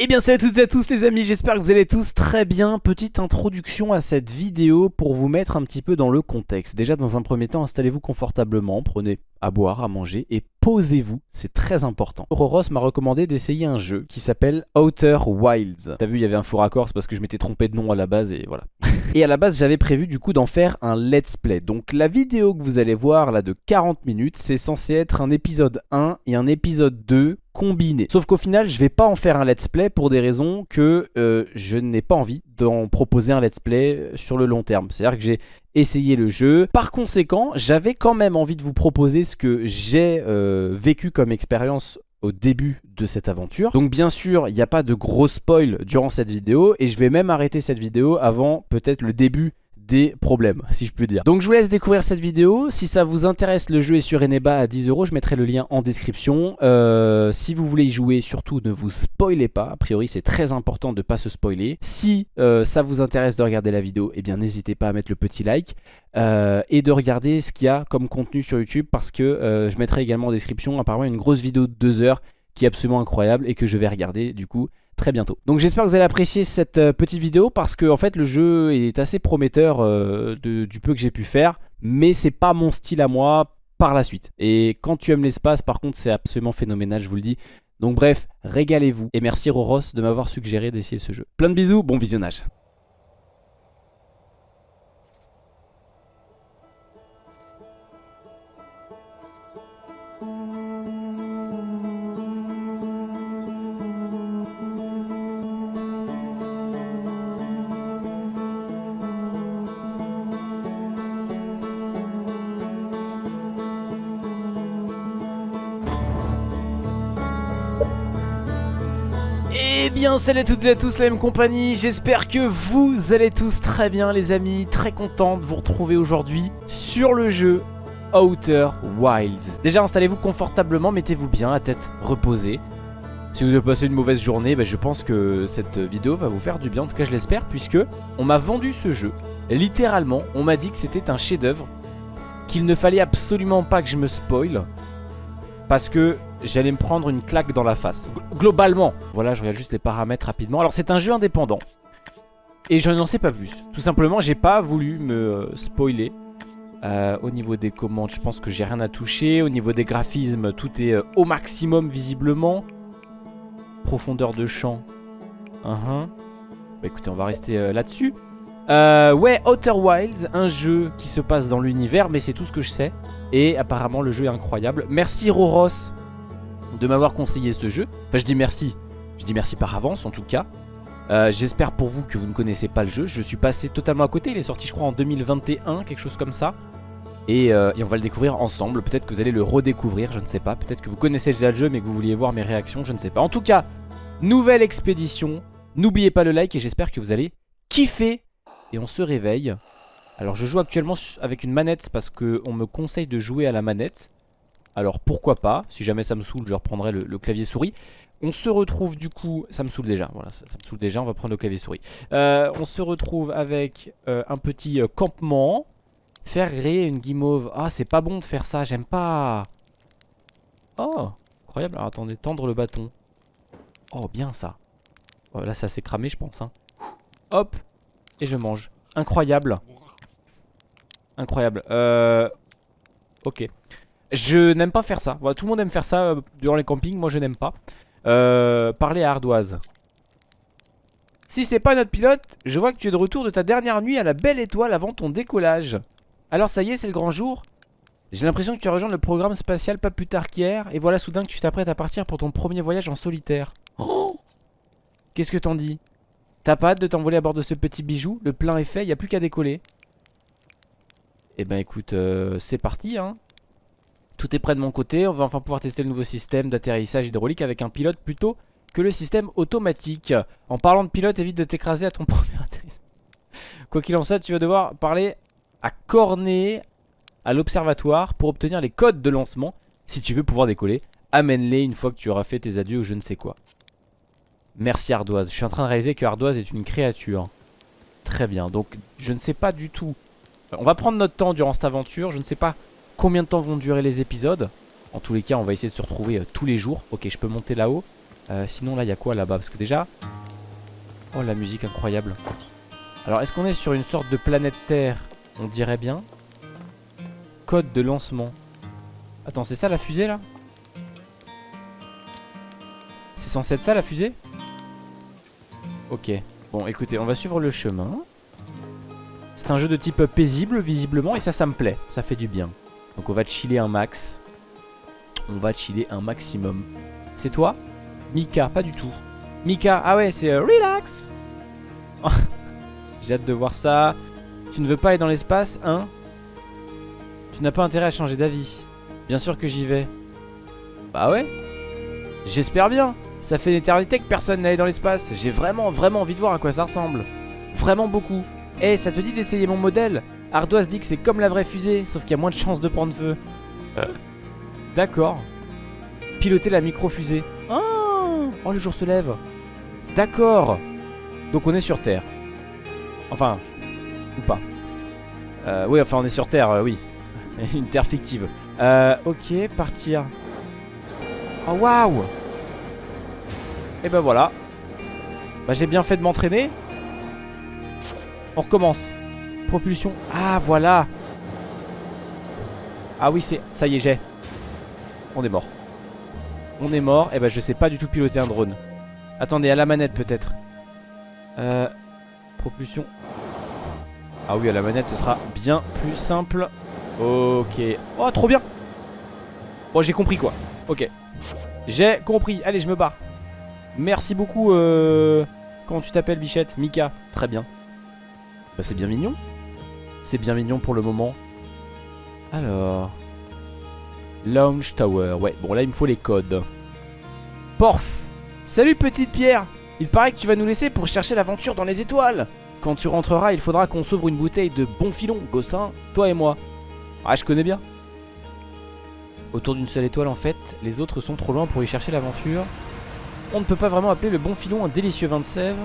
Eh bien salut à toutes et à tous les amis, j'espère que vous allez tous très bien. Petite introduction à cette vidéo pour vous mettre un petit peu dans le contexte. Déjà dans un premier temps, installez-vous confortablement, prenez à boire, à manger et posez-vous, c'est très important. Roros m'a recommandé d'essayer un jeu qui s'appelle Outer Wilds. T'as vu, il y avait un faux raccord, c'est parce que je m'étais trompé de nom à la base et voilà. et à la base, j'avais prévu du coup d'en faire un let's play. Donc la vidéo que vous allez voir là de 40 minutes, c'est censé être un épisode 1 et un épisode 2 Sauf qu'au final, je vais pas en faire un let's play pour des raisons que euh, je n'ai pas envie d'en proposer un let's play euh, sur le long terme. C'est-à-dire que j'ai essayé le jeu. Par conséquent, j'avais quand même envie de vous proposer ce que j'ai euh, vécu comme expérience au début de cette aventure. Donc bien sûr, il n'y a pas de gros spoil durant cette vidéo et je vais même arrêter cette vidéo avant peut-être le début des problèmes, si je puis dire. Donc je vous laisse découvrir cette vidéo. Si ça vous intéresse, le jeu est sur Eneba à 10 euros. Je mettrai le lien en description. Euh, si vous voulez y jouer, surtout ne vous spoilez pas. A priori, c'est très important de ne pas se spoiler. Si euh, ça vous intéresse de regarder la vidéo, eh bien n'hésitez pas à mettre le petit like. Euh, et de regarder ce qu'il y a comme contenu sur YouTube parce que je mettrai également en description apparemment une grosse vidéo de 2 heures qui est absolument incroyable et que je vais regarder du coup très bientôt. Donc j'espère que vous allez apprécier cette euh, petite vidéo parce que en fait le jeu est assez prometteur euh, du peu que j'ai pu faire, mais c'est pas mon style à moi par la suite. Et quand tu aimes l'espace par contre c'est absolument phénoménal je vous le dis. Donc bref, régalez-vous et merci Roros de m'avoir suggéré d'essayer ce jeu. Plein de bisous, bon visionnage. Salut à toutes et à tous la même compagnie, j'espère que vous allez tous très bien les amis, très content de vous retrouver aujourd'hui sur le jeu Outer Wilds. Déjà installez-vous confortablement, mettez-vous bien, à tête reposée. Si vous avez passé une mauvaise journée, bah, je pense que cette vidéo va vous faire du bien, en tout cas je l'espère, puisque on m'a vendu ce jeu. Littéralement, on m'a dit que c'était un chef d'œuvre, qu'il ne fallait absolument pas que je me spoil, parce que j'allais me prendre une claque dans la face. Globalement, voilà, je regarde juste les paramètres rapidement. Alors c'est un jeu indépendant. Et je n'en sais pas plus. Tout simplement, j'ai pas voulu me euh, spoiler. Euh, au niveau des commandes, je pense que j'ai rien à toucher. Au niveau des graphismes, tout est euh, au maximum visiblement. Profondeur de champ. Uh-huh. Bah écoutez, on va rester là-dessus. ouais, Outer Wilds, un jeu qui se passe dans l'univers, mais c'est tout ce que je sais. Et apparemment, le jeu est incroyable. Merci Roros de m'avoir conseillé ce jeu. Enfin, je dis merci. Je dis merci par avance, en tout cas. Euh, j'espère pour vous que vous ne connaissez pas le jeu. Je suis passé totalement à côté. Il est sorti, je crois, en 2021, quelque chose comme ça. Euh, et, on va le découvrir ensemble. Peut-être que vous allez le redécouvrir, je ne sais pas. Peut-être que vous connaissez déjà le jeu, mais que vous vouliez voir mes réactions, je ne sais pas. En tout cas, nouvelle expédition. N'oubliez pas le like et j'espère que vous allez kiffer. Et on se réveille. Alors, je joue actuellement avec une manette parce qu'on me conseille de jouer à la manette. Alors pourquoi pas, si jamais ça me saoule je reprendrai le, clavier souris on se retrouve du coup, ça me saoule déjà, voilà, ça, me saoule déjà, on va prendre le clavier souris. Euh, on se retrouve avec euh, un petit euh, campement. Faire griller une guimauve. Ah, c'est pas bon de faire ça, j'aime pas. Oh, incroyable. Alors attendez, tendre le bâton. Oh, bien ça. Oh, là, ça s'est cramé, je pense. Hein. Hop, et je mange. Incroyable. Incroyable. Ok. Je n'aime pas faire ça. Voilà, tout le monde aime faire ça euh, durant les campings. Moi, je n'aime pas. Euh, parler à Ardoise. Si c'est pas notre pilote, je vois que tu es de retour de ta dernière nuit à la belle étoile avant ton décollage. Alors ça y est, c'est le grand jour J'ai l'impression que tu as rejoint le programme spatial pas plus tard qu'hier Et voilà soudain que tu t'apprêtes à partir pour ton premier voyage en solitaire oh Qu'est-ce que t'en dis? T'as pas hâte de t'envoler à bord de ce petit bijou? Le plein est fait, y a plus qu'à décoller Eh ben écoute, euh, c'est parti hein tout est prêt de mon côté, on va enfin pouvoir tester le nouveau système d'atterrissage hydraulique avec un pilote plutôt que le système automatique. En parlant de pilote, évite de t'écraser à ton premier atterrissage. Quoi qu'il en soit, tu vas devoir parler à Cornet à l'observatoire pour obtenir les codes de lancement si tu veux pouvoir décoller. Amène-les une fois que tu auras fait tes adieux ou je ne sais quoi. Merci Ardoise. Je suis en train de réaliser que Ardoise est une créature. Très bien. Donc je ne sais pas du tout. On va prendre notre temps durant cette aventure. Je ne sais pas combien de temps vont durer les épisodes. En tous les cas, on va essayer de se retrouver euh, tous les jours. Ok, je peux monter là-haut. Euh, sinon là il y a quoi là-bas? Parce que déjà Oh la musique incroyable. Alors est-ce qu'on est sur une sorte de planète Terre? On dirait bien. Code de lancement. Attends c'est ça la fusée là? C'est censé être ça la fusée? Ok. Bon écoutez on va suivre le chemin. C'est un jeu de type paisible visiblement Et ça ça me plaît. Ça fait du bien Donc on va chiller un max On va chiller un maximum C'est toi? Mika, pas du tout. Mika, ah ouais, c'est euh, relax. J'ai hâte de voir ça. Tu ne veux pas aller dans l'espace, hein? Tu n'as pas intérêt à changer d'avis. Bien sûr que j'y vais. Bah ouais. J'espère bien. Ça fait une éternité que personne n'allait dans l'espace. J'ai vraiment, vraiment envie de voir à quoi ça ressemble. Vraiment beaucoup. Eh, ça te dit d'essayer mon modèle? Ardoise dit que c'est comme la vraie fusée, sauf qu'il y a moins de chances de prendre feu. D'accord. Piloter la micro-fusée. Oh Oh, le jour se lève. D'accord. Donc on est sur Terre. Enfin, ou pas. Euh, oui, enfin on est sur Terre, euh, oui. Une Terre fictive. Euh, ok, partir. Oh, waouh Et ben voilà. Bah j'ai bien fait de m'entraîner. On recommence. Propulsion. Ah, voilà. Ah oui, c'est... Ça y est, j'ai. On est mort. On est mort. Et eh ben je sais pas du tout piloter un drone. Attendez, à la manette peut-être. Euh, propulsion. Ah oui, à la manette ce sera bien plus simple. Ok. Oh, trop bien. Bon, j'ai compris quoi. Ok. J'ai compris. Allez, je me barre. Merci beaucoup. Euh... Comment tu t'appelles, Bichette? Mika. Très bien. Bah, c'est bien mignon. C'est bien mignon pour le moment. Alors. Launch Tower. Ouais, bon là il me faut les codes. Porf Salut petite pierre Il paraît que tu vas nous laisser pour chercher l'aventure dans les étoiles Quand tu rentreras, il faudra qu'on s'ouvre une bouteille de bon filon, Gossin, toi et moi. Ah, je connais bien. Autour d'une seule étoile en fait, les autres sont trop loin pour y chercher l'aventure. On ne peut pas vraiment appeler le bon filon un délicieux vin de sève.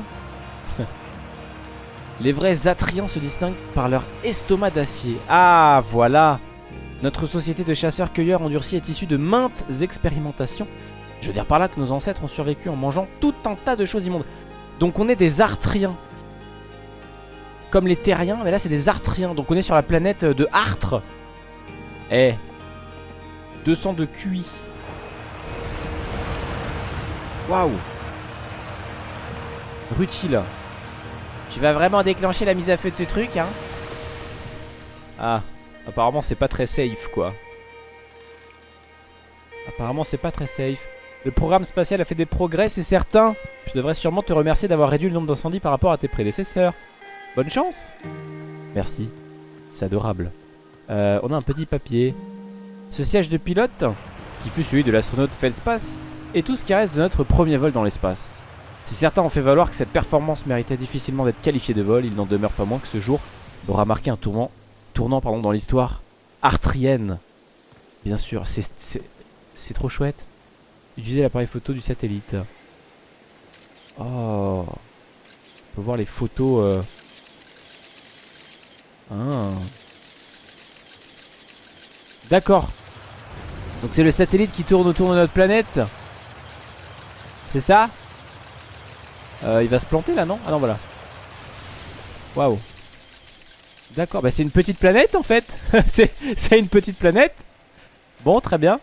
Les vrais Atriens se distinguent par leur estomac d'acier. Ah, voilà notre société de chasseurs-cueilleurs endurcis est issue de maintes expérimentations. Je veux dire par là que nos ancêtres ont survécu en mangeant tout un tas de choses immondes. Donc on est des artriens. Comme les terriens, mais là c'est des artriens. Donc on est sur la planète de Artre. Eh. 200 de QI. Waouh. Rutile. Tu vas vraiment déclencher la mise à feu de ce truc, hein. Ah. Apparemment c'est pas très safe quoi. Apparemment c'est pas très safe. Le programme spatial a fait des progrès c'est certain. Je devrais sûrement te remercier d'avoir réduit le nombre d'incendies par rapport à tes prédécesseurs. Bonne chance. Merci. C'est adorable. Euh, On a un petit papier. Ce siège de pilote Qui fut celui de l'astronaute Feldspace Est tout ce qui reste de notre premier vol dans l'espace Si certains ont fait valoir que cette performance méritait difficilement d'être qualifiée de vol Il n'en demeure pas moins que ce jour aura marqué un tournant tournant pardon, dans l'histoire artrienne. Bien sûr, c'est trop chouette. Utiliser l'appareil photo du satellite. Oh. On peut voir les photos. Euh. Ah. D'accord. Donc c'est le satellite qui tourne autour de notre planète. C'est ça? Euh, Il va se planter là, non? Ah non, voilà. Waouh. D'accord, bah c'est une petite planète en fait. C'est une petite planète. Bon, très bien.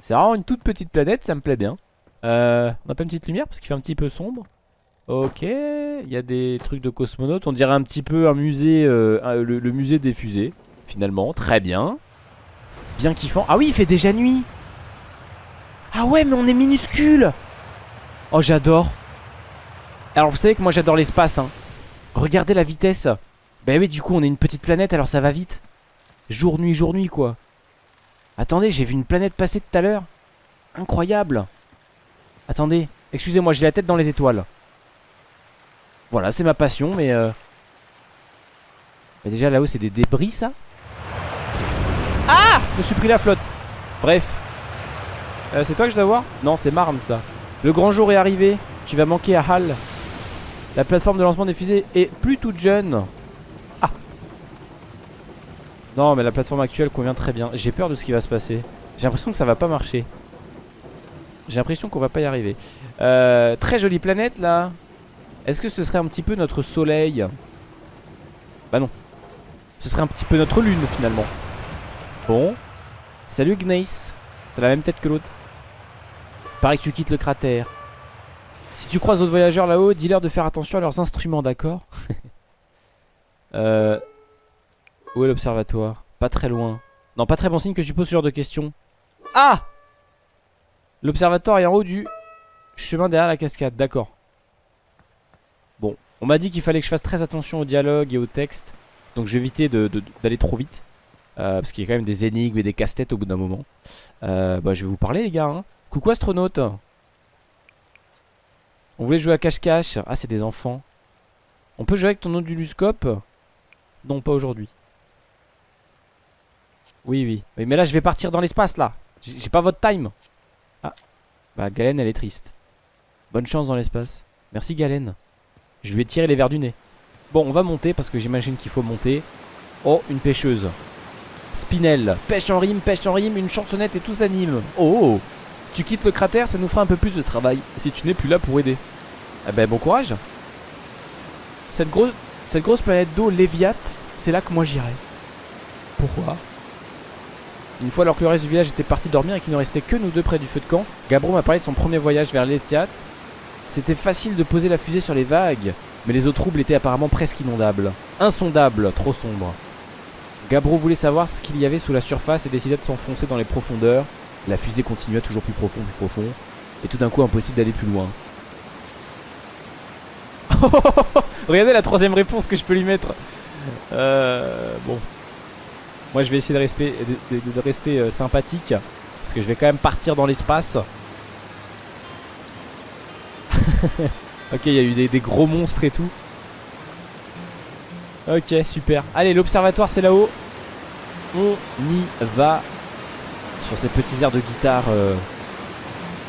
C'est vraiment une toute petite planète, ça me plaît bien. Euh, On a pas une petite lumière parce qu'il fait un petit peu sombre. Ok, il y a des trucs de cosmonautes. On dirait un petit peu un musée, euh, le, le, musée des fusées Finalement, très bien. Bien kiffant. Ah oui, il fait déjà nuit. Ah ouais, mais on est minuscule. Oh, j'adore Alors vous savez que moi j'adore l'espace hein. Regardez la vitesse bah oui, du coup, on est une petite planète, alors ça va vite. Jour, nuit, jour, nuit, quoi. Attendez, j'ai vu une planète passer tout à l'heure. Incroyable. Attendez, excusez-moi, j'ai la tête dans les étoiles. Voilà, c'est ma passion, mais... Euh... Déjà, là-haut, c'est des débris, ça Ah Je me suis pris la flotte. Bref. Euh, c'est toi que je dois voir? Non, c'est Marne, ça. Le grand jour est arrivé. Tu vas manquer à Hal. La plateforme de lancement des fusées est plus toute jeune. Non mais la plateforme actuelle convient très bien J'ai peur de ce qui va se passer J'ai l'impression que ça va pas marcher J'ai l'impression qu'on va pas y arriver. Euh, très jolie planète là. Est-ce que ce serait un petit peu notre soleil? Bah non. Ce serait un petit peu notre lune finalement. Bon. Salut Gnace. T'as la même tête que l'autre. Pareil que tu quittes le cratère. Si tu croises d'autres voyageurs là-haut, dis-leur de faire attention à leurs instruments, d'accord euh... Où est l'observatoire? Pas très loin. Non, pas très bon signe que tu poses ce genre de questions. Ah L'observatoire est en haut du chemin derrière la cascade, d'accord. Bon, on m'a dit qu'il fallait que je fasse très attention au dialogue et au texte. Donc je vais éviter d'aller trop vite. Euh, parce qu'il y a quand même des énigmes et des casse-têtes au bout d'un moment. Euh, bah je vais vous parler les gars. Hein. Coucou astronaute. On voulait jouer à cache-cache. Ah c'est des enfants. On peut jouer avec ton onduluscope Non pas aujourd'hui. Oui oui. Mais là je vais partir dans l'espace là. J'ai pas votre time. Ah. Bah Galen elle est triste. Bonne chance dans l'espace. Merci Galen. Je lui ai tiré les verres du nez. Bon on va monter parce que j'imagine qu'il faut monter. Oh une pêcheuse. Spinel. Pêche en rime, pêche en rime, une chansonnette et tout s'anime. Oh, oh Tu quittes le cratère, ça nous fera un peu plus de travail. Si tu n'es plus là pour aider. Eh ben bon courage. Cette, grosse, planète d'eau, Léviat, c'est là que moi j'irai. Pourquoi? Une fois alors que le reste du village était parti dormir et qu'il ne restait que nous deux près du feu de camp, Gabro m'a parlé de son premier voyage vers l'Etiat. C'était facile de poser la fusée sur les vagues, mais les eaux troubles étaient apparemment presque inondables. Insondables, trop sombres. Gabro voulait savoir ce qu'il y avait sous la surface et décida de s'enfoncer dans les profondeurs. La fusée continua toujours plus profond, plus profond. Et tout d'un coup, impossible d'aller plus loin. Regardez la troisième réponse que je peux lui mettre. Euh, bon. Moi, je vais essayer de, rester, euh, sympathique. Parce que je vais quand même partir dans l'espace. ok, il y a eu des gros monstres et tout. Ok, super. Allez, l'observatoire, c'est là-haut. On y va. Sur ces petits airs de guitare euh,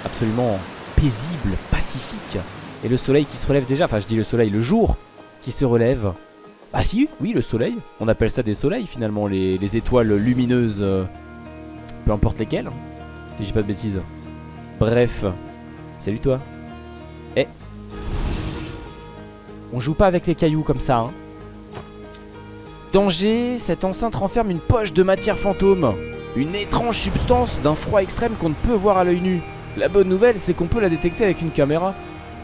absolument paisible, pacifique. Et le soleil qui se relève déjà. Enfin, je dis le soleil, le jour qui se relève. Ah si, oui, le soleil. On appelle ça des soleils finalement, les, étoiles lumineuses. Euh, peu importe lesquelles. Si j'ai pas de bêtises. Bref. Salut toi. Eh. On joue pas avec les cailloux comme ça, hein. Danger, cette enceinte renferme une poche de matière fantôme. Une étrange substance d'un froid extrême qu'on ne peut voir à l'œil nu. La bonne nouvelle, c'est qu'on peut la détecter avec une caméra.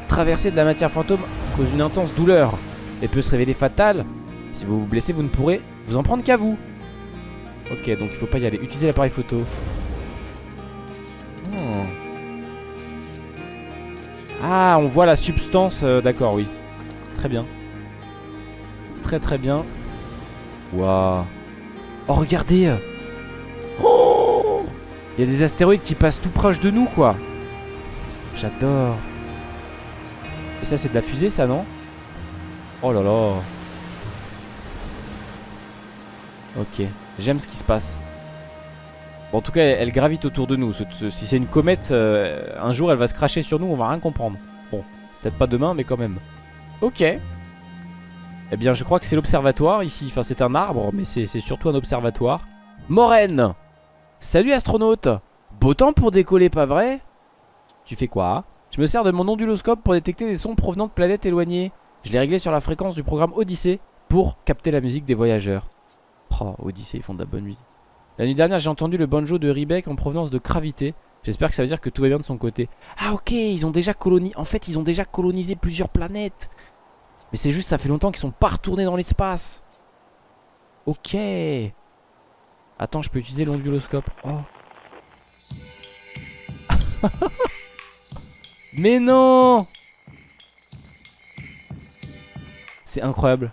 Traverser de la matière fantôme cause une intense douleur et peut se révéler fatale. Si vous vous blessez, vous ne pourrez vous en prendre qu'à vous. Ok, donc il faut pas y aller. Utilisez l'appareil photo. Hmm. Ah, on voit la substance. Euh, d'accord, oui. Très bien. Très très bien. Waouh. Oh, regardez. Il y a des astéroïdes qui passent tout proche de nous, quoi. J'adore. Et ça, c'est de la fusée, ça, non? Oh là là. Ok. J'aime ce qui se passe. Bon, en tout cas, elle, gravite autour de nous. si c'est une comète, euh, un jour, elle va se cracher sur nous, on va rien comprendre. Bon, peut-être pas demain, mais quand même. Ok. Eh bien je crois que c'est l'observatoire ici Enfin c'est un arbre mais c'est surtout un observatoire Moraine Salut astronaute. Beau temps pour décoller pas vrai? Tu fais quoi? Je me sers de mon onduloscope pour détecter des sons provenant de planètes éloignées. Je l'ai réglé sur la fréquence du programme Odyssée Pour capter la musique des voyageurs. Oh Odyssée ils font de la bonne musique. La nuit dernière j'ai entendu le banjo de Riebeck en provenance de Gravité. J'espère que ça veut dire que tout va bien de son côté. Ah ok ils ont déjà colonisé En fait ils ont déjà colonisé plusieurs planètes. Mais c'est juste, ça fait longtemps qu'ils sont pas retournés dans l'espace. Ok. Attends, je peux utiliser l'onduloscope. Oh. Mais non C'est incroyable.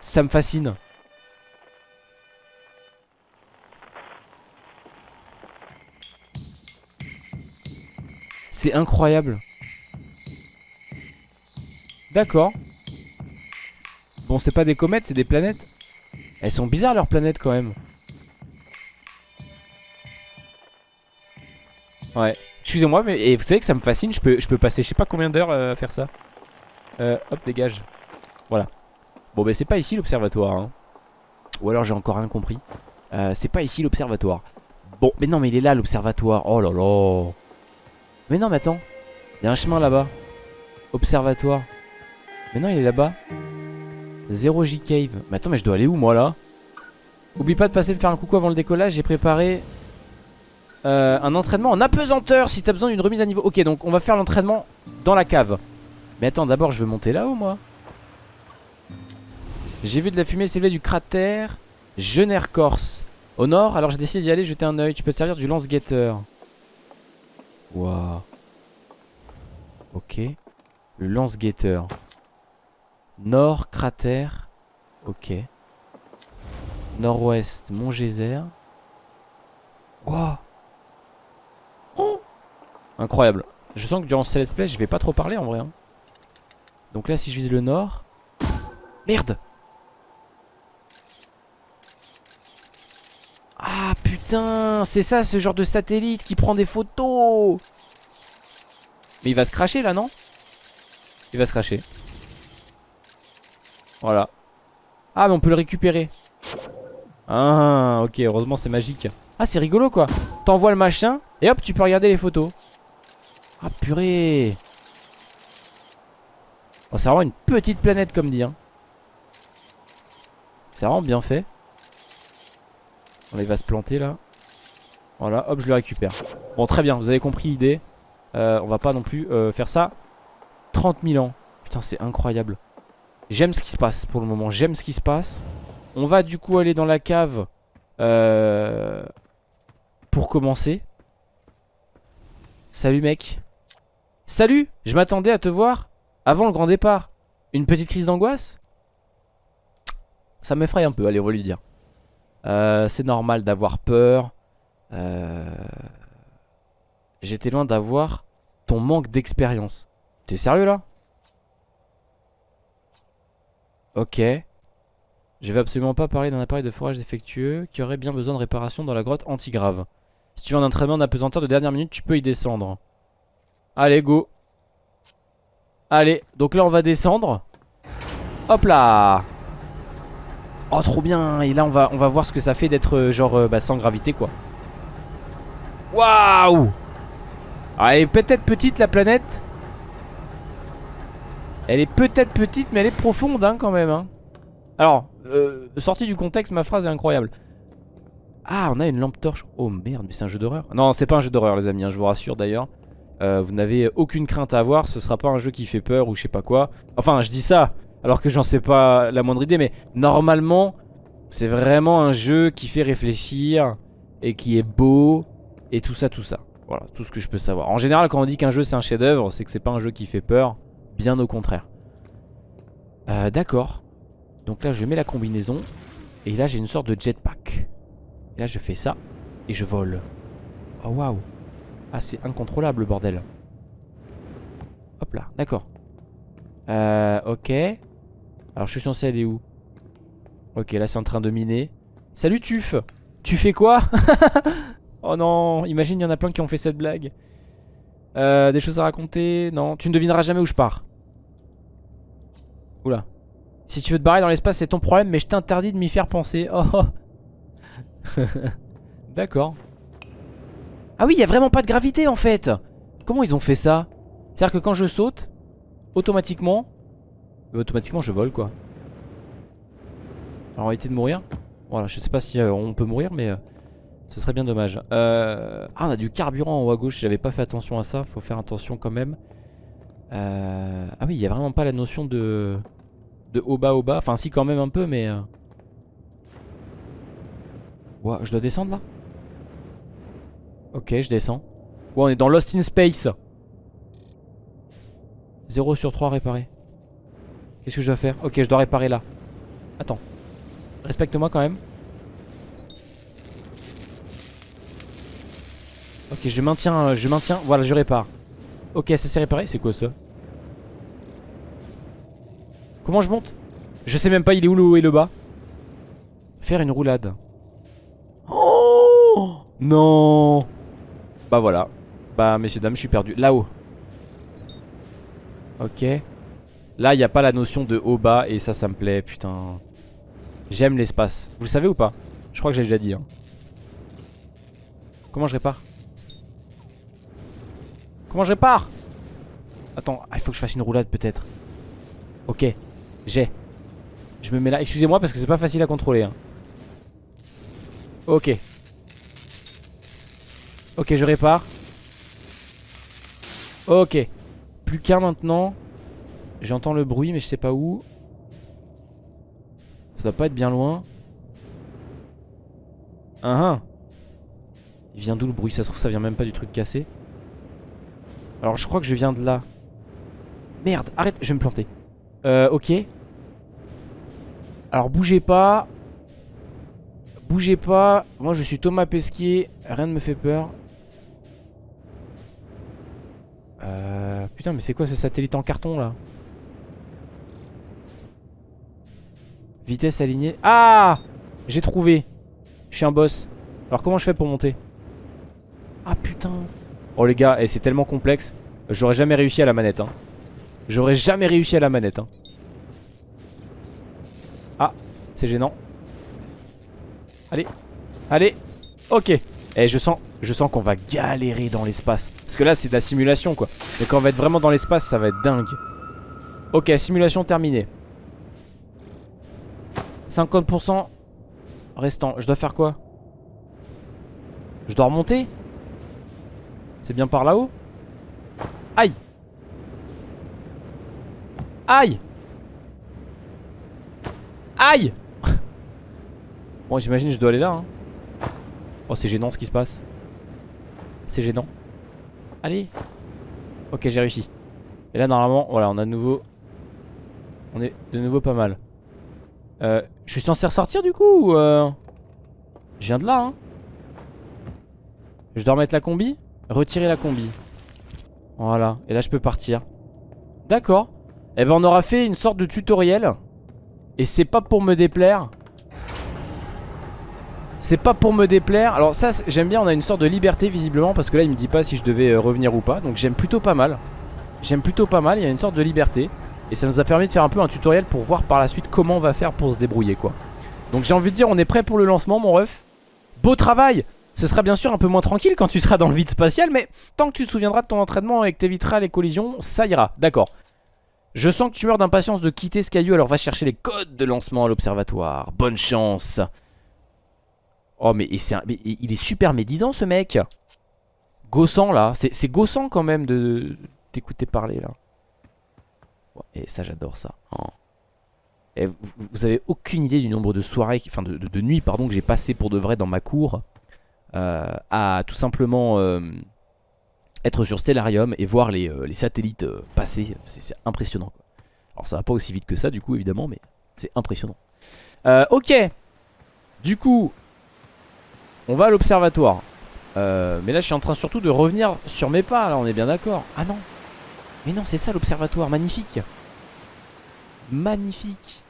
Ça me fascine. C'est incroyable. D'accord. Bon, c'est pas des comètes, c'est des planètes. Elles sont bizarres leurs planètes quand même. Ouais. Excusez-moi, mais et vous savez que ça me fascine. Je peux, je peux passer je sais pas combien d'heures euh, à faire ça. Euh, hop, dégage. Voilà. Bon, bah c'est pas ici l'observatoire. Hein. Ou alors j'ai encore rien compris. Euh, c'est pas ici l'observatoire. Bon, mais non, mais il est là l'observatoire. Oh là là. Mais non, mais attends. Il y a un chemin là-bas. Observatoire. Mais non, il est là-bas. 0 J Cave. Mais attends, mais je dois aller où moi là Oublie pas de passer me faire un coucou avant le décollage. J'ai préparé euh, un entraînement en apesanteur si t'as besoin d'une remise à niveau. Ok, donc on va faire l'entraînement dans la cave. Mais attends, d'abord je veux monter là-haut moi. J'ai vu de la fumée s'élever du cratère Jener Corse. Au nord, alors j'ai décidé d'y aller jeter un oeil. Tu peux te servir du lance-guetteur. Waouh. Ok. Le lance-guetteur. Nord, cratère. Ok. Nord-ouest, Mont Geyser. Wow. Incroyable. Je sens que durant ce let's play, je vais pas trop parler en vrai. Hein. Donc là, si je vise le nord. Merde Ah putain, c'est ça ce genre de satellite qui prend des photos. Mais il va se cracher là, non? Il va se cracher. Voilà. Ah, mais on peut le récupérer. Ah, ok, heureusement c'est magique. Ah, c'est rigolo quoi. T'envoies le machin et hop, tu peux regarder les photos. Ah, purée. Oh, c'est vraiment une petite planète comme dit. Hein. C'est vraiment bien fait. On va se planter là. Voilà, hop, je le récupère. Bon, très bien, vous avez compris l'idée. Euh, on va pas non plus euh, faire ça 30 000 ans. Putain, c'est incroyable. J'aime ce qui se passe pour le moment. J'aime ce qui se passe. On va du coup aller dans la cave euh, pour commencer. Salut mec. Salut Je m'attendais à te voir avant le grand départ. Une petite crise d'angoisse? Ça m'effraie un peu, allez on va lui dire. Euh, c'est normal d'avoir peur. Euh, j'étais loin d'avoir ton manque d'expérience. T'es sérieux là? Ok. Je vais absolument pas parler d'un appareil de forage défectueux qui aurait bien besoin de réparation dans la grotte antigrave. Si tu veux un entraînement d'apesanteur de dernière minute, tu peux y descendre. Allez, go. Allez, donc là on va descendre. Hop là Oh trop bien Et là on va, voir ce que ça fait d'être euh, genre euh, bah, sans gravité quoi Waouh Elle est peut-être petite la planète Elle est peut-être petite mais elle est profonde hein, quand même hein. Alors, euh, sortie du contexte ma phrase est incroyable Ah on a une lampe torche Oh merde mais c'est un jeu d'horreur Non c'est pas un jeu d'horreur les amis hein, je vous rassure d'ailleurs Vous n'avez aucune crainte à avoir Ce sera pas un jeu qui fait peur ou je sais pas quoi Enfin je dis ça alors que j'en sais pas la moindre idée. Mais normalement, c'est vraiment un jeu qui fait réfléchir et qui est beau et tout ça, tout ça. Voilà, tout ce que je peux savoir. En général, quand on dit qu'un jeu c'est un chef-d'œuvre, c'est que c'est pas un jeu qui fait peur. Bien au contraire. Euh, D'accord. Donc là, je mets la combinaison. Et là, j'ai une sorte de jetpack. Et là, je fais ça. Et je vole. Oh, waouh. Ah, c'est incontrôlable, le bordel. Hop là, d'accord. Euh, ok. Alors je suis censé aller où? Ok là c'est en train de miner Salut Tuf Tu fais quoi? Oh non Imagine il y en a plein qui ont fait cette blague euh, Des choses à raconter Non. Tu ne devineras jamais où je pars. Oula. Si tu veux te barrer dans l'espace c'est ton problème Mais je t'interdis de m'y faire penser. Oh D'accord. Ah oui il y a vraiment pas de gravité en fait. Comment ils ont fait ça? C'est à dire que quand je saute Automatiquement euh, automatiquement je vole quoi. Alors éviter de mourir. Voilà, je sais pas si euh, on peut mourir mais euh, ce serait bien dommage. Ah on a du carburant en haut à gauche, j'avais pas fait attention à ça, faut faire attention quand même. Ah oui, il y a vraiment pas la notion de de haut bas haut bas, enfin si quand même un peu mais Ouah, je dois descendre là? Ok, je descends. Ouais, on est dans Lost in Space. 0 sur 3 réparé. Qu'est-ce que je dois faire? Ok, je dois réparer là. Attends. Respecte-moi quand même. Ok, je maintiens, euh, je maintiens. Voilà, je répare. Ok, ça s'est réparé. C'est quoi ça Comment je monte Je sais même pas il est où le haut et le bas. Faire une roulade. Oh Non Bah voilà. Bah messieurs dames, je suis perdu. Là-haut. Ok. Là, il n'y a pas la notion de haut-bas et ça, ça me plaît, putain. J'aime l'espace. Vous le savez ou pas? Je crois que j'ai déjà dit. Hein. Comment je répare? Comment je répare Attends, ah, il faut que je fasse une roulade peut-être. Ok, j'ai. Je me mets là. Excusez-moi parce que c'est pas facile à contrôler. Hein. Ok. Ok, je répare. Ok. Plus qu'un maintenant. J'entends le bruit mais je sais pas où. Ça doit pas être bien loin. Uh Il vient d'où le bruit? Ça se trouve ça vient même pas du truc cassé. Alors je crois que je viens de là. Merde, arrête, je vais me planter. Euh, ok. Alors bougez pas. Bougez pas. Moi je suis Thomas Pesquier. Rien ne me fait peur. Euh, putain mais c'est quoi ce satellite en carton là? Vitesse alignée. Ah J'ai trouvé. Je suis un boss. Alors comment je fais pour monter? Ah putain. Oh les gars, et eh, c'est tellement complexe. J'aurais jamais réussi à la manette. Hein. J'aurais jamais réussi à la manette. Hein. Ah, c'est gênant. Allez, allez. Ok. Et eh, je sens, je sens qu'on va galérer dans l'espace. Parce que là, c'est de la simulation, quoi. Mais quand on va être vraiment dans l'espace, ça va être dingue. Ok, simulation terminée. 50% restant. Je dois faire quoi? Je dois remonter? C'est bien par là-haut Aïe Aïe Aïe Bon j'imagine je dois aller là hein. Oh c'est gênant ce qui se passe. C'est gênant. Allez. Ok j'ai réussi. Et là normalement voilà on a de nouveau On est de nouveau pas mal. Euh, Je suis censé ressortir du coup ou euh... Je viens de là hein. Je dois remettre la combi Retirer la combi. Voilà et là je peux partir. D'accord. Eh ben on aura fait une sorte de tutoriel. Et c'est pas pour me déplaire. C'est pas pour me déplaire. Alors ça j'aime bien on a une sorte de liberté visiblement Parce que là il me dit pas si je devais euh, revenir ou pas. Donc j'aime plutôt pas mal. J'aime plutôt pas mal, il y a une sorte de liberté. Et ça nous a permis de faire un peu un tutoriel pour voir par la suite comment on va faire pour se débrouiller quoi. Donc j'ai envie de dire on est prêt pour le lancement mon ref? Beau travail ce sera bien sûr un peu moins tranquille quand tu seras dans le vide spatial Mais tant que tu te souviendras de ton entraînement et que t'éviteras les collisions Ça ira, d'accord je sens que tu meurs d'impatience de quitter ce caillou, alors va chercher les codes de lancement à l'observatoire. Bonne chance. Oh, mais, il est super médisant ce mec. Gossant là. C'est gossant quand même de t'écouter parler là. Et ça, j'adore ça. Oh. Vous, avez aucune idée du nombre de soirées, enfin de, nuits, pardon, que j'ai passé pour de vrai dans ma cour. Euh, à tout simplement euh, être sur Stellarium et voir les, euh, satellites passer, c'est impressionnant. Alors ça va pas aussi vite que ça du coup évidemment, mais c'est impressionnant. Ok, du coup, on va à l'observatoire. mais là je suis en train surtout de revenir sur mes pas, là on est bien d'accord. Ah non, mais non c'est ça l'observatoire, magnifique. Magnifique.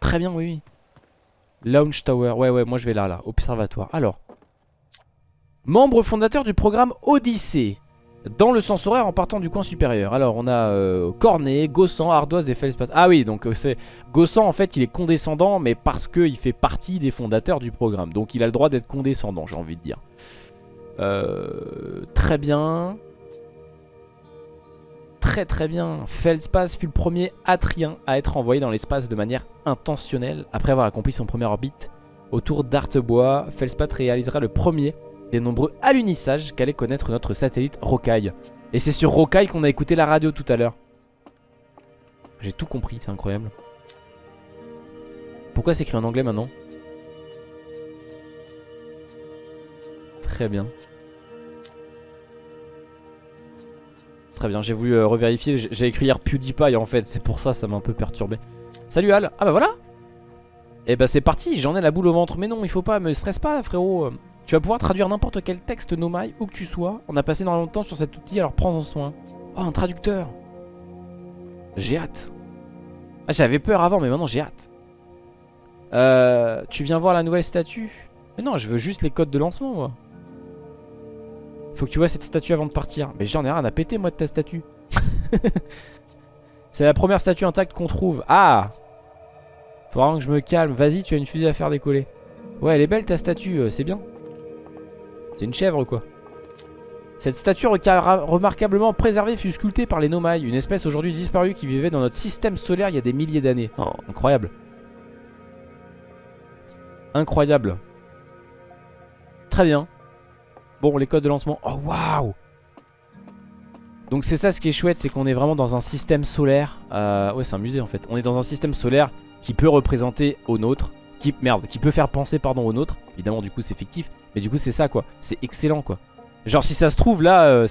Très bien, oui, oui. Launch Tower, ouais, ouais, moi je vais là, là, observatoire. Alors, Membre fondateur du programme Odyssée. Dans le sens horaire en partant du coin supérieur. Alors on a euh, Cornet, Gossan, Ardoise et Feldspace. Ah oui, donc euh, c'est Gossan en fait il est condescendant mais parce qu'il fait partie des fondateurs du programme. Donc il a le droit d'être condescendant j'ai envie de dire. Euh, très bien. Très très bien. Feldspace fut le premier Atrien à être envoyé dans l'espace de manière intentionnelle. Après avoir accompli son premier orbite autour d'Artebois, Feldspace réalisera le premier des nombreux alunissages qu'allait connaître notre satellite Rocaille. Et c'est sur Rocaille qu'on a écouté la radio tout à l'heure. J'ai tout compris, c'est incroyable. Pourquoi c'est écrit en anglais maintenant? Très bien. Très bien, j'ai voulu euh, revérifier. J'ai écrit hier PewDiePie en fait, c'est pour ça, ça m'a un peu perturbé. Salut Al Ah bah voilà Et eh bah c'est parti, j'en ai la boule au ventre. Mais non, il faut pas, me stresse pas frérot. Tu vas pouvoir traduire n'importe quel texte Nomai, où que tu sois. On a passé énormément de temps sur cet outil, alors prends-en soin. Oh, un traducteur J'ai hâte. Ah, j'avais peur avant, mais maintenant j'ai hâte. Euh, tu viens voir la nouvelle statue? Mais non, je veux juste les codes de lancement, moi. Faut que tu vois cette statue avant de partir. Mais j'en ai rien à péter, moi, de ta statue. C'est la première statue intacte qu'on trouve. Ah Faut vraiment que je me calme. Vas-y, tu as une fusée à faire décoller. Ouais, elle est belle ta statue, euh, c'est bien. C'est une chèvre quoi Cette statue remarquablement préservée fut sculptée par les Nomai, une espèce aujourd'hui disparue qui vivait dans notre système solaire il y a des milliers d'années. Oh, incroyable. Incroyable. Très bien. Bon, les codes de lancement. Oh, waouh Donc c'est ça ce qui est chouette, c'est qu'on est vraiment dans un système solaire. Euh, ouais, c'est un musée en fait. On est dans un système solaire qui peut représenter au nôtre. Qui, merde, qui peut faire penser pardon au nôtre. Évidemment, du coup, c'est fictif. Mais du coup, c'est ça quoi. C'est excellent quoi. Genre si ça se trouve là, euh,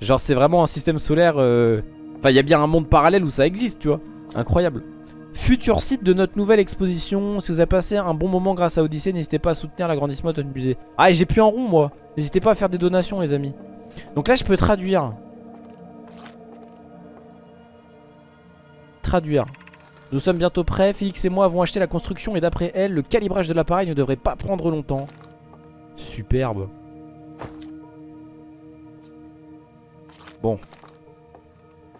genre c'est vraiment un système solaire... Euh, enfin il y a bien un monde parallèle où ça existe tu vois. Incroyable. Futur site de notre nouvelle exposition. Si vous avez passé un bon moment grâce à Odyssey, n'hésitez pas à soutenir l'agrandissement de notre musée. Ah j'ai plus en rond moi. N'hésitez pas à faire des donations les amis. Donc là je peux traduire. Traduire. Nous sommes bientôt prêts. Félix et moi avons acheté la construction et d'après elle, le calibrage de l'appareil ne devrait pas prendre longtemps. Superbe. Bon.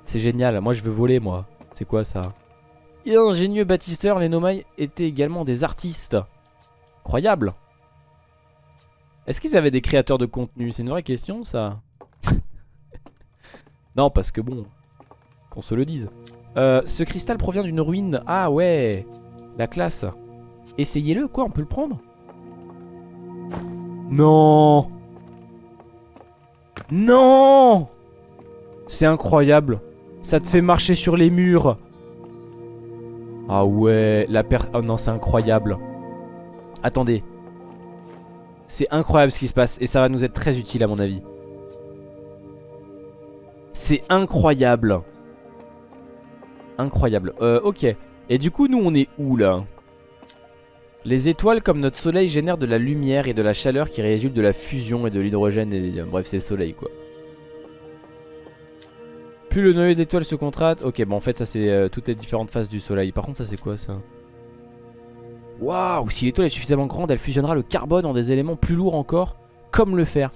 C'est génial. Moi, je veux voler, moi. C'est quoi, ça? Ingénieux bâtisseurs, les Nomai étaient également des artistes. Incroyable. Est-ce qu'ils avaient des créateurs de contenu? C'est une vraie question, ça Non, parce que bon... Qu'on se le dise. Euh, ce cristal provient d'une ruine. Ah ouais La classe. Essayez-le, quoi, on peut le prendre? Non Non c'est incroyable. Ça te fait marcher sur les murs. Ah ouais, la perte... Oh non, c'est incroyable. Attendez. C'est incroyable ce qui se passe et ça va nous être très utile à mon avis. C'est incroyable. Incroyable. Euh, ok. Et du coup, nous, on est où là? Les étoiles, comme notre soleil, génèrent de la lumière et de la chaleur qui résultent de la fusion et de l'hydrogène. Et... Bref, c'est le soleil, quoi. Plus le noyau d'étoiles se contracte. Ok, bon, en fait, ça, c'est euh, toutes les différentes phases du soleil. Par contre, ça, c'est quoi, ça? Waouh Si l'étoile est suffisamment grande, elle fusionnera le carbone en des éléments plus lourds encore, comme le fer.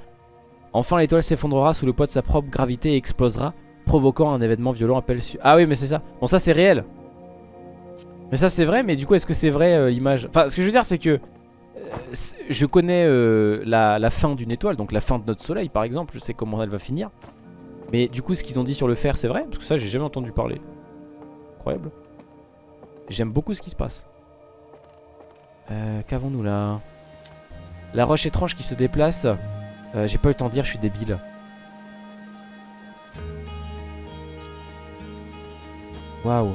Enfin, l'étoile s'effondrera sous le poids de sa propre gravité et explosera, provoquant un événement violent appelé... Ah oui, mais c'est ça. Bon, ça, c'est réel. Mais ça, c'est vrai, mais du coup, est-ce que c'est vrai, euh, l'image? Enfin, ce que je veux dire, c'est que... Euh, je connais la fin d'une étoile, donc la fin de notre soleil, par exemple. Je sais comment elle va finir. Mais du coup, ce qu'ils ont dit sur le fer, c'est vrai Parce que ça, j'ai jamais entendu parler. Incroyable. J'aime beaucoup ce qui se passe. Euh, Qu'avons-nous là? La roche étrange qui se déplace. Euh, j'ai pas eu le temps de dire, je suis débile. Waouh.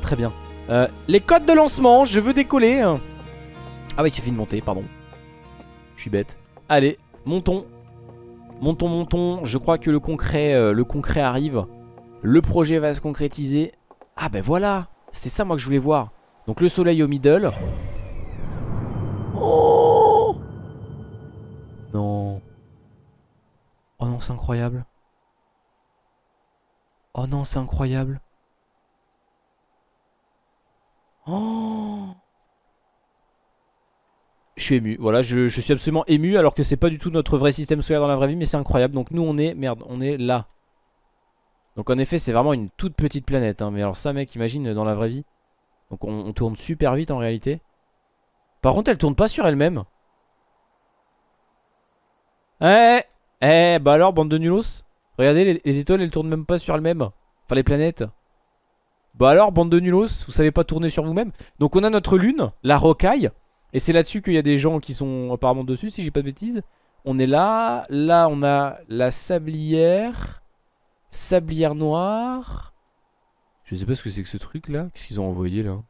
Très bien. Euh, les codes de lancement, je veux décoller. Ah oui, il suffit de monter, pardon. Je suis bête. Allez, montons. Montons, montons. Je crois que le concret, euh, le concret arrive. Le projet va se concrétiser. Ah ben voilà. C'était ça moi que je voulais voir. Donc le soleil au middle. Oh Non. Oh non, c'est incroyable. Oh non, c'est incroyable. Oh je suis ému. Voilà, je, suis absolument ému alors que c'est pas du tout notre vrai système solaire dans la vraie vie, mais c'est incroyable. Donc nous on est, merde, on est là. Donc en effet c'est vraiment une toute petite planète. Hein. Mais alors ça mec, imagine dans la vraie vie. Donc on, tourne super vite en réalité. Par contre elle tourne pas sur elle-même. Eh, eh, bah alors bande de nulos. Regardez les, les étoiles elles tournent même pas sur elles-mêmes. Enfin les planètes. Bah alors bande de nulos, vous savez pas tourner sur vous-même. Donc on a notre lune, la rocaille. Et c'est là-dessus qu'il y a des gens qui sont apparemment dessus, si j'ai pas de bêtises. On est là. Là, on a la sablière. Sablière noire. Je sais pas ce que c'est que ce truc là. Qu'est-ce qu'ils ont envoyé là?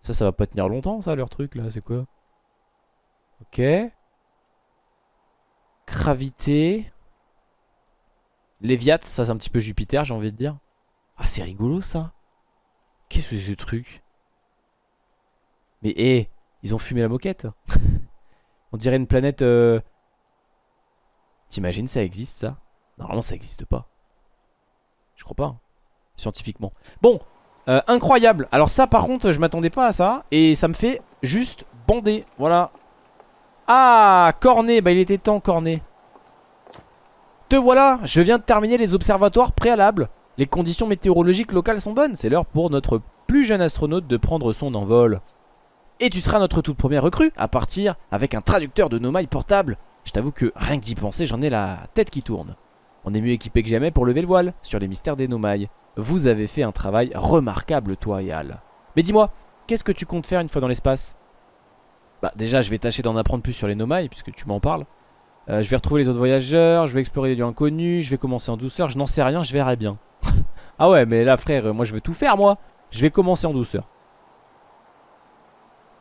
Ça, ça va pas tenir longtemps, ça, leur truc là. C'est quoi? Ok. Gravité. Léviat, ça c'est un petit peu Jupiter, j'ai envie de dire. Ah, c'est rigolo ça. Qu'est-ce que c'est ce truc? Mais hé ils ont fumé la moquette. On dirait une planète... Euh... T'imagines ça existe ça? Normalement ça existe pas. Je crois pas. Hein, scientifiquement. Bon, euh, incroyable. Alors ça par contre je m'attendais pas à ça. Et ça me fait juste bander. Voilà. Ah, Cornet. Bah il était temps Cornet. Te voilà. Je viens de terminer les observatoires préalables. Les conditions météorologiques locales sont bonnes. C'est l'heure pour notre plus jeune astronaute de prendre son envol. Et tu seras notre toute première recrue à partir avec un traducteur de Nomai portable Je t'avoue que rien que d'y penser, j'en ai la tête qui tourne. On est mieux équipé que jamais pour lever le voile sur les mystères des Nomailles. Vous avez fait un travail remarquable, toi et Al. Mais dis-moi, qu'est-ce que tu comptes faire une fois dans l'espace? Bah déjà, je vais tâcher d'en apprendre plus sur les Nomailles, puisque tu m'en parles. Euh, je vais retrouver les autres voyageurs, je vais explorer les lieux inconnus, je vais commencer en douceur, je n'en sais rien, je verrai bien. ah ouais, mais là frère, moi je veux tout faire moi. Je vais commencer en douceur.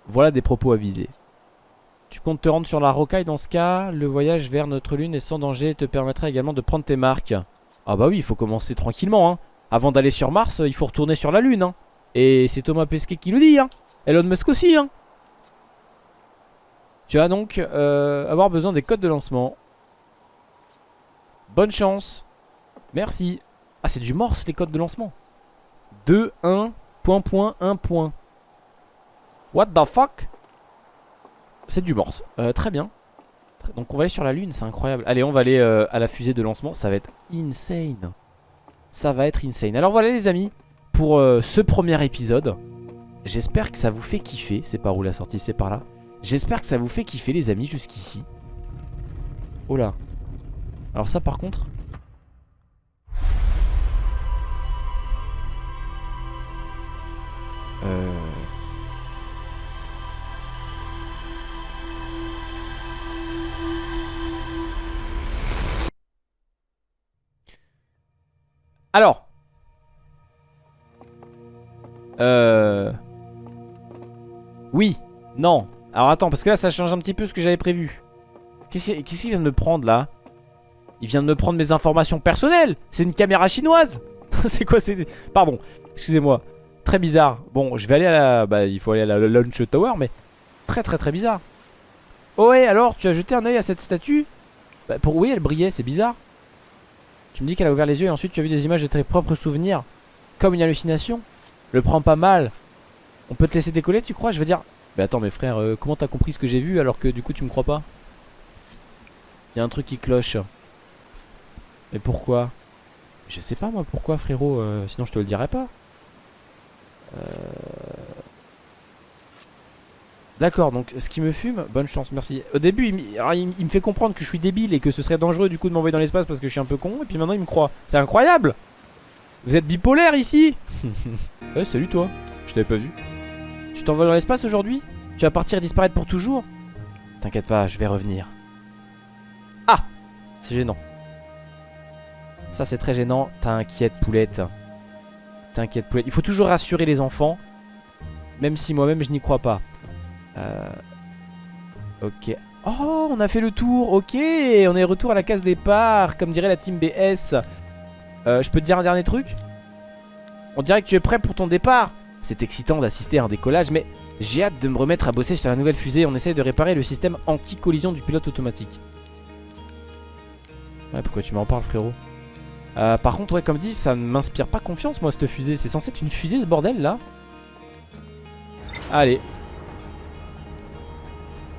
Voilà des propos avisés. Tu comptes te rendre sur la rocaille dans ce cas Le voyage vers notre lune est sans danger te permettra également de prendre tes marques. Ah bah oui, il faut commencer tranquillement. Hein. Avant d'aller sur Mars, il faut retourner sur la lune. Hein. Et c'est Thomas Pesquet qui le dit. Hein. Elon Musk aussi. Hein. Tu vas donc euh, avoir besoin des codes de lancement. Bonne chance. Merci. Ah, c'est du morse les codes de lancement. 2, 1, point, point, 1, point. What the fuck? C'est du morse. Euh, très bien. Donc on va aller sur la lune, c'est incroyable. Allez, on va aller euh, à la fusée de lancement. Ça va être insane. Ça va être insane. Alors voilà les amis, pour euh, ce premier épisode. J'espère que ça vous fait kiffer. C'est par où la sortie? C'est par là. J'espère que ça vous fait kiffer les amis jusqu'ici. Oh là. Alors ça par contre... Euh... Alors. Euh... Oui. Non. Alors attends, parce que là, ça change un petit peu ce que j'avais prévu. Qu'est-ce qu'il vient de me prendre, là? Il vient de me prendre mes informations personnelles C'est une caméra chinoise C'est quoi c'est Pardon, excusez-moi. Très bizarre. Bon, je vais aller à la... Bah, il faut aller à la launch tower, mais... Très très très bizarre. Oh ouais, alors, tu as jeté un oeil à cette statue? Bah, pour... Oui, elle brillait, c'est bizarre. Tu me dis qu'elle a ouvert les yeux et ensuite tu as vu des images de tes propres souvenirs Comme une hallucination. Le prends pas mal. On peut te laisser décoller tu crois? Je veux dire Mais attends mes frères euh, comment t'as compris ce que j'ai vu alors que du coup tu me crois pas? Il y a un truc qui cloche. Mais pourquoi? Je sais pas moi pourquoi frérot euh, Sinon je te le dirais pas. Euh... D'accord, donc ce qui me fume, bonne chance, merci. Au début, il, me fait comprendre que je suis débile et que ce serait dangereux du coup de m'envoyer dans l'espace parce que je suis un peu con. Et puis maintenant, il me croit. C'est incroyable Vous êtes bipolaire ici Eh, salut toi. Je t'avais pas vu. Tu t'envoles dans l'espace aujourd'hui? Tu vas partir et disparaître pour toujours? T'inquiète pas, je vais revenir. Ah C'est gênant. Ça, c'est très gênant. T'inquiète, poulette. T'inquiète, poulette. Il faut toujours rassurer les enfants. Même si moi-même, je n'y crois pas. Euh... Ok. Oh, on a fait le tour. Ok, on est retour à la case départ, comme dirait la team BS. Euh, je peux te dire un dernier truc? On dirait que tu es prêt pour ton départ. C'est excitant d'assister à un décollage, mais j'ai hâte de me remettre à bosser sur la nouvelle fusée. On essaye de réparer le système anti-collision du pilote automatique. Ouais, pourquoi tu m'en parles, frérot? Euh, Par contre, ouais, comme dit, ça ne m'inspire pas confiance, moi, cette fusée. C'est censé être une fusée, ce bordel, là Allez,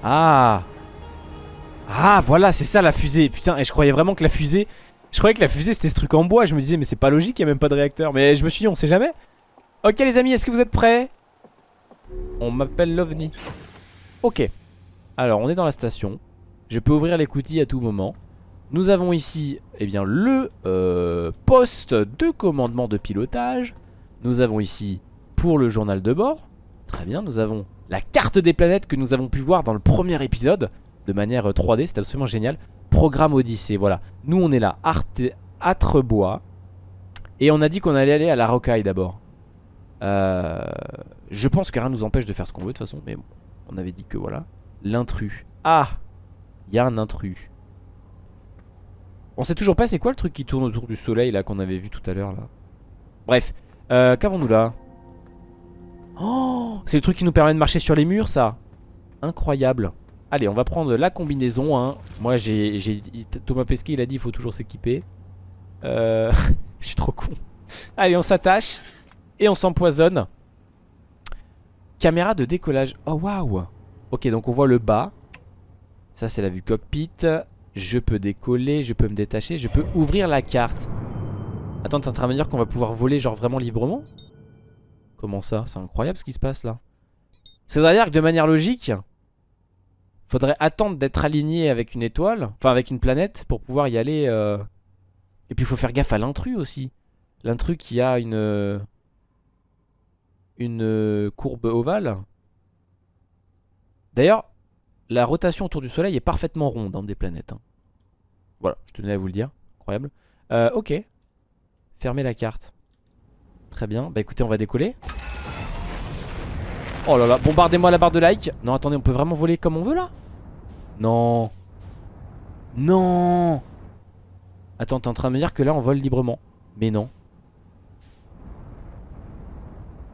ah. Ah voilà c'est ça la fusée. Putain et je croyais vraiment que la fusée Je croyais que la fusée c'était ce truc en bois. Je me disais mais c'est pas logique il a même pas de réacteur. Mais je me suis dit on sait jamais. Ok les amis est-ce que vous êtes prêts? On m'appelle l'OVNI. Ok. Alors on est dans la station. Je peux ouvrir l'écoutille à tout moment. Nous avons ici eh bien, le euh, poste de commandement de pilotage. Nous avons ici pour le journal de bord. Très bien nous avons la carte des planètes que nous avons pu voir dans le premier épisode de manière 3D, c'est absolument génial. Programme Odyssée, voilà. Nous on est là, Atrebois. Et on a dit qu'on allait aller à la rocaille d'abord. Euh, je pense que rien nous empêche de faire ce qu'on veut de toute façon, mais bon, on avait dit que voilà. L'intrus. Ah Il y a un intrus. On sait toujours pas c'est quoi le truc qui tourne autour du soleil là qu'on avait vu tout à l'heure là. Bref, euh, qu'avons-nous là? Oh C'est le truc qui nous permet de marcher sur les murs ça. Incroyable. Allez on va prendre la combinaison hein. Moi j'ai Thomas Pesquet il a dit il faut toujours s'équiper. Euh... Je suis trop con. Allez on s'attache Et on s'empoisonne. Caméra de décollage. Oh waouh. Ok donc on voit le bas. Ça c'est la vue cockpit. Je peux décoller, je peux me détacher Je peux ouvrir la carte. Attends t'es en train de me dire qu'on va pouvoir voler genre vraiment librement? Comment ça? C'est incroyable ce qui se passe là. Ça veut dire que de manière logique, Faudrait attendre d'être aligné avec une étoile, enfin avec une planète, pour pouvoir y aller. euh. Et puis il faut faire gaffe à l'intrus aussi. L'intrus qui a une... euh, Une euh, courbe ovale. D'ailleurs, la rotation autour du soleil est parfaitement ronde dans des planètes. hein. Voilà, je tenais à vous le dire. Incroyable. Euh, ok. Fermez la carte. Très bien. Bah écoutez, on va décoller. Oh là là, bombardez-moi la barre de like. Non, attendez, on peut vraiment voler comme on veut là? Non. Non. Attends, t'es en train de me dire que là on vole librement. Mais non.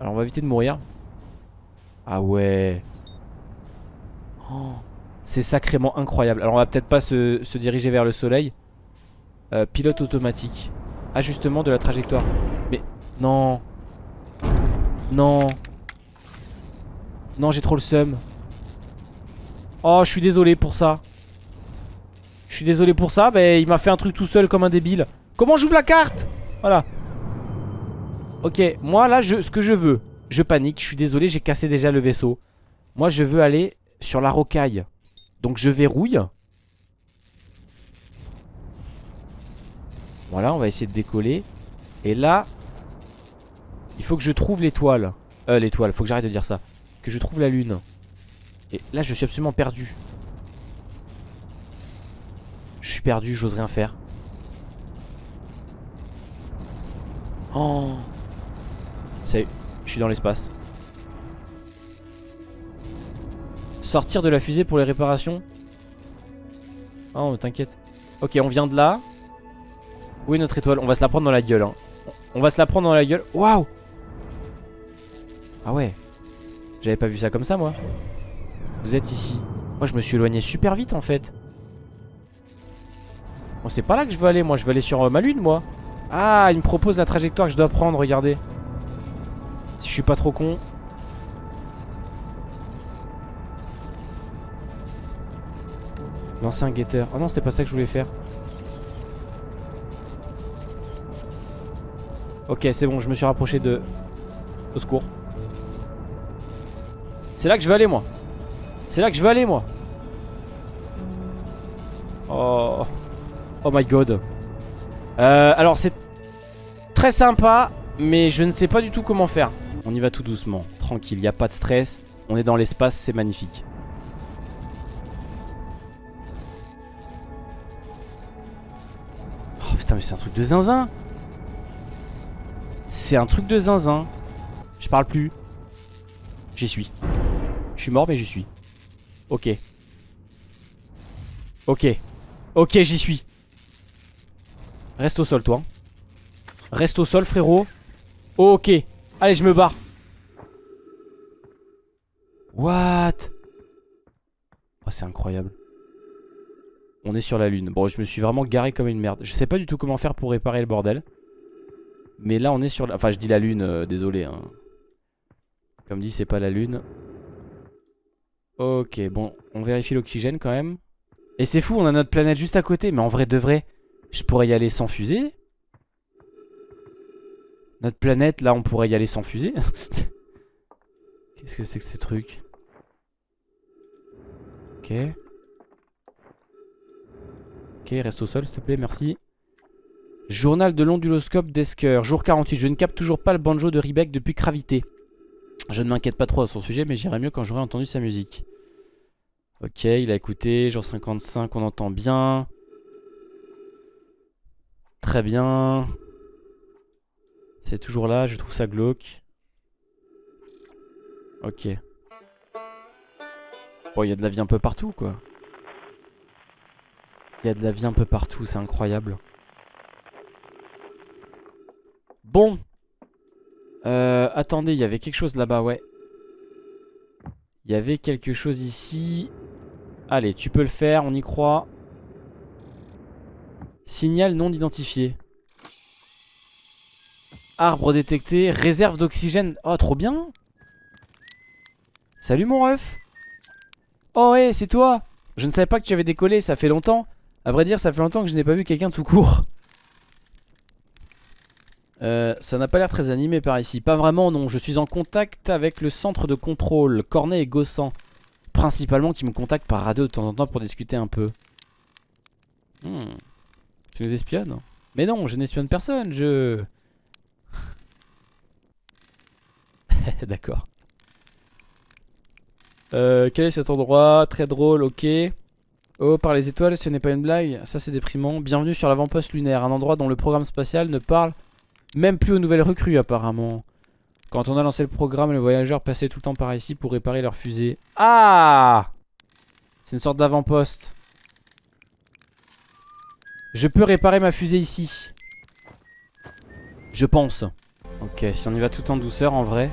Alors on va éviter de mourir. Ah ouais. Oh, C'est sacrément incroyable. Alors on va peut-être pas se, diriger vers le soleil. Euh, pilote automatique. Ajustement de la trajectoire. Non. Non. Non, j'ai trop le seum. Oh, je suis désolé pour ça. Je suis désolé pour ça. Mais il m'a fait un truc tout seul comme un débile. Comment j'ouvre la carte? Voilà. Ok, moi là, je, ce que je veux, je panique. Je suis désolé, j'ai cassé déjà le vaisseau. Moi, je veux aller sur la rocaille. Donc, je verrouille. Voilà, on va essayer de décoller. Et là, il faut que je trouve l'étoile. Euh, l'étoile, faut que j'arrête de dire ça. Que je trouve la lune. Et là, je suis absolument perdu. Je suis perdu, j'ose rien faire. Oh est, je suis dans l'espace. Sortir de la fusée pour les réparations? Oh, t'inquiète. Ok, on vient de là. Où est notre étoile? On va se la prendre dans la gueule. hein. On va se la prendre dans la gueule. Waouh Ah ouais. J'avais pas vu ça comme ça, moi. Vous êtes ici. Moi, je me suis éloigné super vite, en fait. Bon, c'est pas là que je veux aller, moi. Je veux aller sur euh, ma lune, moi. Ah, il me propose la trajectoire que je dois prendre, regardez. Si je suis pas trop con. Lancer un guetteur. Oh non, c'était pas ça que je voulais faire. Ok, c'est bon, je me suis rapproché de... Au secours. C'est là que je veux aller, moi. C'est là que je veux aller, moi. Oh. Oh my god. Euh, alors, c'est très sympa, mais je ne sais pas du tout comment faire. On y va tout doucement, tranquille, il n'y a pas de stress. On est dans l'espace, c'est magnifique. Oh putain, mais c'est un truc de zinzin. C'est un truc de zinzin. Je parle plus. J'y suis. Je suis mort, mais j'y suis. Ok. Ok. Ok, j'y suis. Reste au sol, toi. Reste au sol, frérot. Ok. Allez, je me barre. What? Oh, c'est incroyable. On est sur la lune. Bon, je me suis vraiment garé comme une merde. Je sais pas du tout comment faire pour réparer le bordel. Mais là, on est sur la... Enfin, je dis la lune, euh, désolé. Hein. Comme dit, c'est pas la lune. Ok, bon, on vérifie l'oxygène quand même. Et c'est fou, on a notre planète juste à côté. Mais en vrai, de vrai, je pourrais y aller sans fusée? Notre planète, là, on pourrait y aller sans fusée? Qu'est-ce que c'est que ces trucs Ok. Ok, reste au sol, s'il te plaît, merci. Journal de l'onduloscope d'Esker, jour 48. Je ne capte toujours pas le banjo de Riebeck depuis Gravité. Je ne m'inquiète pas trop à son sujet, mais j'irai mieux quand j'aurai entendu sa musique. Ok, il a écouté. Jour 55, on entend bien. Très bien. C'est toujours là, je trouve ça glauque. Ok. Bon, il y a de la vie un peu partout, quoi. Il y a de la vie un peu partout, c'est incroyable. Bon. Euh, attendez, il y avait quelque chose là-bas, ouais. Il y avait quelque chose ici. Allez, tu peux le faire, on y croit. Signal non identifié. Arbre détecté, réserve d'oxygène. Oh, trop bien. Salut mon ref. Oh, ouais, c'est toi. Je ne savais pas que tu avais décollé, ça fait longtemps. À vrai dire, ça fait longtemps que je n'ai pas vu quelqu'un tout court. Euh, ça n'a pas l'air très animé par ici. Pas vraiment, non. Je suis en contact avec le centre de contrôle, Cornet et Gossan. principalement qui me contactent par radio de temps en temps pour discuter un peu. Hmm. Tu nous espionnes? Mais non, je n'espionne personne, je... D'accord. Euh, quel est cet endroit? Très drôle, ok. Oh, par les étoiles, ce n'est pas une blague. Ça, c'est déprimant. Bienvenue sur l'avant-poste lunaire, un endroit dont le programme spatial ne parle même plus aux nouvelles recrues, apparemment. Quand on a lancé le programme, les voyageurs passaient tout le temps par ici pour réparer leur fusée. Ah C'est une sorte d'avant-poste. Je peux réparer ma fusée ici. Je pense. Ok, si on y va tout en douceur, en vrai.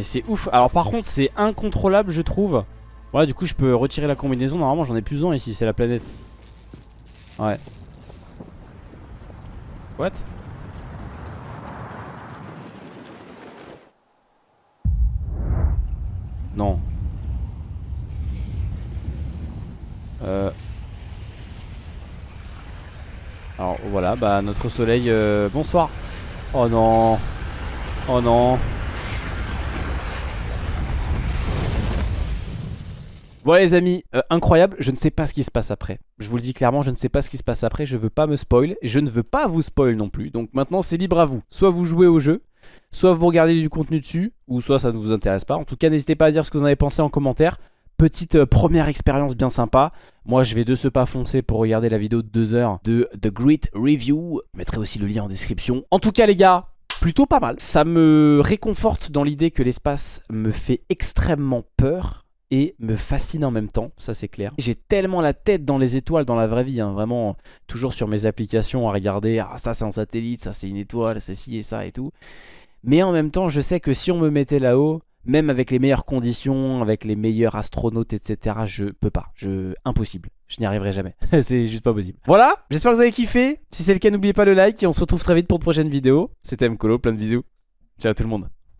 Mais c'est ouf. Alors par contre c'est incontrôlable je trouve. Ouais du coup je peux retirer la combinaison. Normalement j'en ai plus besoin ici c'est la planète. Ouais. What? Non. Euh... Alors voilà, bah notre soleil, euh, bonsoir. Oh non. Oh non. Voilà les amis, euh, incroyable, je ne sais pas ce qui se passe après. Je vous le dis clairement, je ne sais pas ce qui se passe après, je veux pas me spoil, je ne veux pas vous spoil non plus. Donc maintenant c'est libre à vous. Soit vous jouez au jeu, soit vous regardez du contenu dessus, ou soit ça ne vous intéresse pas. En tout cas n'hésitez pas à dire ce que vous en avez pensé en commentaire petite euh, première expérience bien sympa. Moi, je vais de ce pas foncer pour regarder la vidéo de 2 heures de The Great Review. Je mettrai aussi le lien en description. En tout cas, les gars, plutôt pas mal. Ça me réconforte dans l'idée que l'espace me fait extrêmement peur et me fascine en même temps, ça c'est clair. J'ai tellement la tête dans les étoiles dans la vraie vie, hein, vraiment toujours sur mes applications à regarder, ah ça c'est un satellite, ça c'est une étoile, c'est ci et ça et tout. Mais en même temps, je sais que si on me mettait là-haut, même avec les meilleures conditions, avec les meilleurs astronautes, etc. Je peux pas. Je... Impossible. Je n'y arriverai jamais. c'est juste pas possible. Voilà, j'espère que vous avez kiffé. Si c'est le cas, n'oubliez pas le like et on se retrouve très vite pour de prochaines vidéos. C'était Mkolo, plein de bisous. Ciao tout le monde.